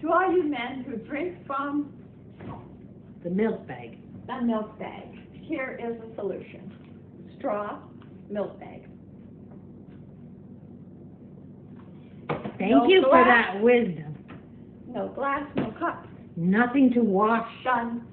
To all you men who drink from The milk bag. the milk bag, here is a solution. Straw, milk bag. Thank No you for that wisdom. No glass, no cup. Nothing to wash. Done.